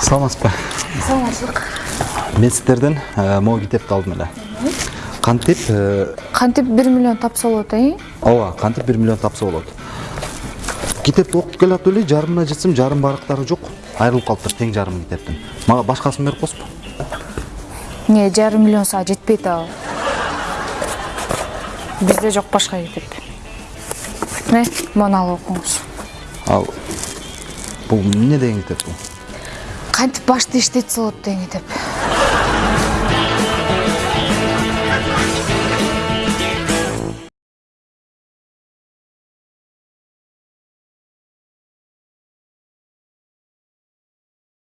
саламатсызбы? Саламатчылык мен сіздерден ә, могу китепти алдым эле кантип ә, кантип бир миллион тапса болот э ооба кантип бир миллион тапса болот китепти окуп келатып эле жарымына жетсем жарым барактары жок айрылып калыптыр тең жарымы китептин мага башкасын берип койсузбу эмне жарым миллион сага жетпейт ал. Бизде жок башка китеп мына муну алып окуңуз. Ал бул эмне деген китеп бул кантип башты иштетсе болот деген китеп